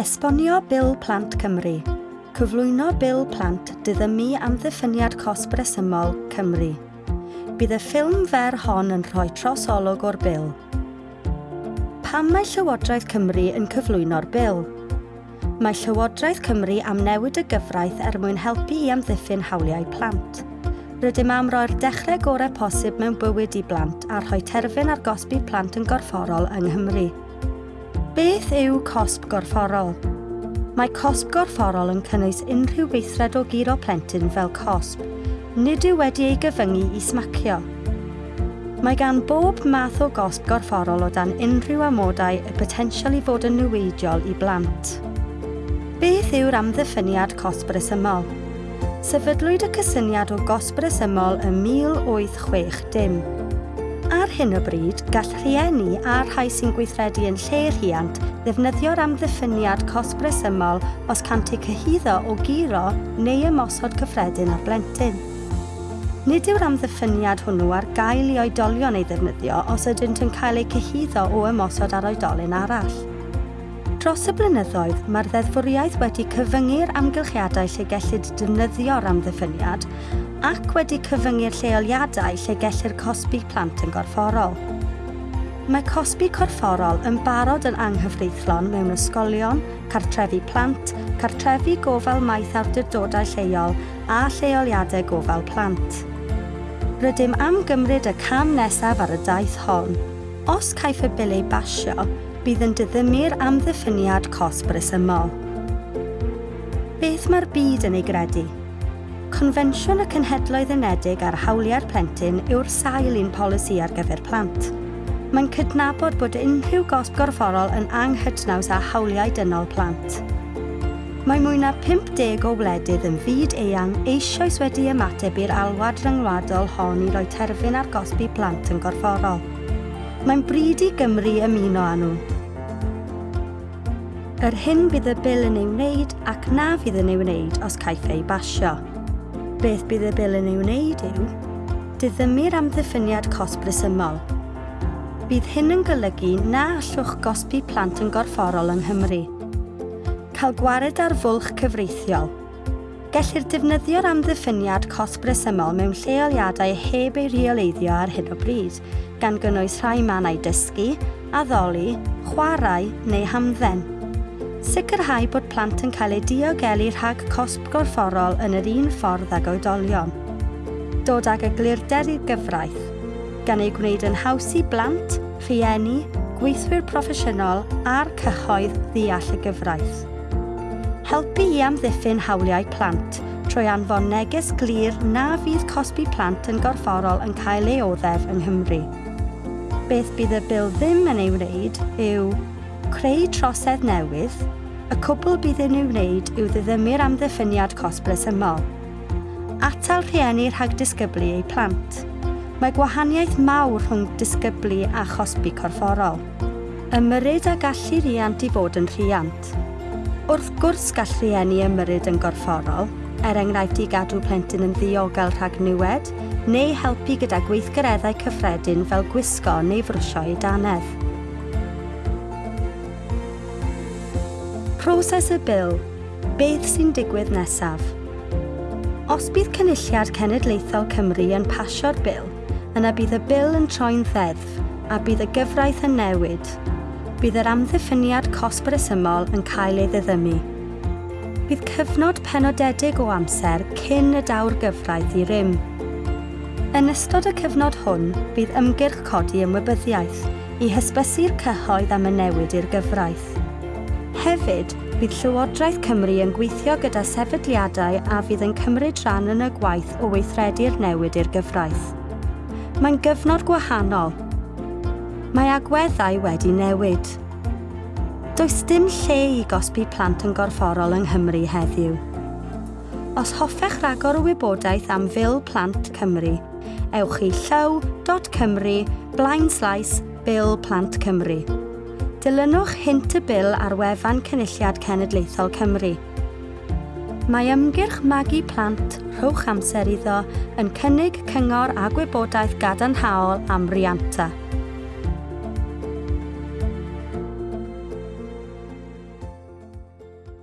Esbonio Bil Plant Cymru. Cyflwyno Bil Plant diddymu amddiffyniad cos bresymol Cymru. Bydd y ffilm fer hon yn rhoi trosolwg o'r bil. Pam mae Llywodraeth Cymru yn cyflwyno'r bil? Mae Llywodraeth Cymru am newid y gyfraith er mwyn helpu i amddiffyn hawliau plant. Rydym am roi'r dechrau gorau posib mewn bywyd i blant a rhoi terfyn ar gosbi plant yn gorfforol yng Nghymru. Beth yw cosb gorfforol? Mae cosb gorfforol yn cynnwys unrhyw weithred o giro plentyn fel cosb, nid yw wedi ei gyfyngu i smacio. Mae gan bob math o gosb gorfforol o dan unrhyw amodau y potensial i fod yn newidiol i blant. Beth yw'r amddiffyniad cosb resymol? Sefydlwyd y cysyniad o gosb resymol ym 1860 ar hyn o bryd, gall rhieni a rhai sy'n gweithredu yn lle rhiant ddefnyddio'r amddiffyniad cosbresymol os cant eu cyhyddo o giro neu ymosod cyffredin ar blentyn. Nid yw'r amddiffyniad hwnnw ar gael i oedolion ei ddefnyddio os ydynt yn cael eu cyhyddo o ymosod ar oedolyn arall. Dros y blynyddoedd, mae'r ddeddfwriaeth wedi cyfyngu'r amgylchiadau lle gellid defnyddio'r amddiffyniad ac wedi cyfyngu'r lleoliadau lle gellir cosbi plant yn gorfforol. Mae cosbi corfforol yn barod yn anghyfreithlon mewn ysgolion, cartrefi plant, cartrefi gofal maith awdurdodau lleol a lleoliadau gofal plant. Rydym am gymryd y cam nesaf ar y daith hon. Os caiff y bileu basio, bydd yn diddymu'r amddiffyniad cosb resymol. Beth mae'r byd yn ei gredu? Confensiwn y Cenhedloedd Unedig ar hawliau'r plentyn yw'r sail un polisi ar gyfer plant. Mae'n cydnabod bod unrhyw gosb gorfforol yn anghydnaws â hawliau dynol plant. Mae mwy na 50 o wledydd yn fyd eang eisoes wedi ymateb i'r alwad rhyngwladol hon i roi terfyn ar gosbi plant yn gorfforol. Mae'n bryd i Gymru ymuno â nhw. Yr hyn bydd y bil yn ei wneud ac na fydd yn ei wneud os caiff ei basio beth bydd y bil yn ei wneud yw diddymu'r amddiffyniad cosb resymol. Bydd hyn yn golygu na allwch gosbi plant yn gorfforol yng Nghymru. Cael gwared ar fwlch cyfreithiol. Gellir defnyddio'r amddiffyniad cosb resymol mewn lleoliadau heb ei rheoleiddio ar hyn o bryd, gan gynnwys rhai mannau dysgu, addoli, chwarae neu hamdden. Sicrhau bod plant yn cael eu diogelu rhag cosb gorfforol yn yr un ffordd ag oedolion. Dod ag eglurder i'r gyfraith, gan ei gwneud yn haws i blant, rhieni, gweithwyr proffesiynol a'r cyhoedd ddeall y gyfraith. Helpu i amddiffyn hawliau plant trwy anfon neges glir na fydd cosbi plant yn gorfforol yn cael ei oddef yng Nghymru. Beth bydd y bil ddim yn ei wneud yw creu trosedd newydd, y cwbl bydd yn ei wneud yw ddiddymu'r amddiffyniad cosblis ymol. Atal rhieni rhag disgyblu eu plant. Mae gwahaniaeth mawr rhwng disgyblu a chosbi corfforol. Ymyryd a gallu riant i fod yn rhiant. Wrth gwrs gall rhieni ymyryd yn gorfforol, er enghraifft i gadw plentyn yn ddiogel rhag niwed, neu helpu gyda gweithgareddau cyffredin fel gwisgo neu frwsio i danedd. Proses y bil, beth sy'n digwydd nesaf? Os bydd Cynulliad Cenedlaethol Cymru yn pasio'r bil, yna bydd y bil yn troi'n ddeddf a bydd y gyfraith yn newid. Bydd yr amddiffyniad cosbrysymol yn cael ei ddiddymu. Bydd cyfnod penodedig o amser cyn y dawr gyfraith i rym. Yn ystod y cyfnod hwn, bydd ymgyrch codi ymwybyddiaeth i hysbysu'r cyhoedd am y newid i'r gyfraith. Hefyd, bydd Llywodraeth Cymru yn gweithio gyda sefydliadau a fydd yn cymryd rhan yn y gwaith o weithredu'r newid i'r gyfraith. Mae'n gyfnod gwahanol. Mae agweddau wedi newid. Does dim lle i gosbi plant yn gorfforol yng Nghymru heddiw. Os hoffech ragor o wybodaeth am Fil Plant Cymru, ewch i llyw.cymru blaen Bil Plant Cymru dilynwch hint y bil ar wefan Cynulliad Cenedlaethol Cymru. Mae ymgyrch magu plant rhowch amser iddo yn cynnig cyngor a gwybodaeth gadarnhaol am rianta.